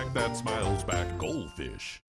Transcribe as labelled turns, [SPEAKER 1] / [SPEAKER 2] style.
[SPEAKER 1] snack that smiles back. Goldfish.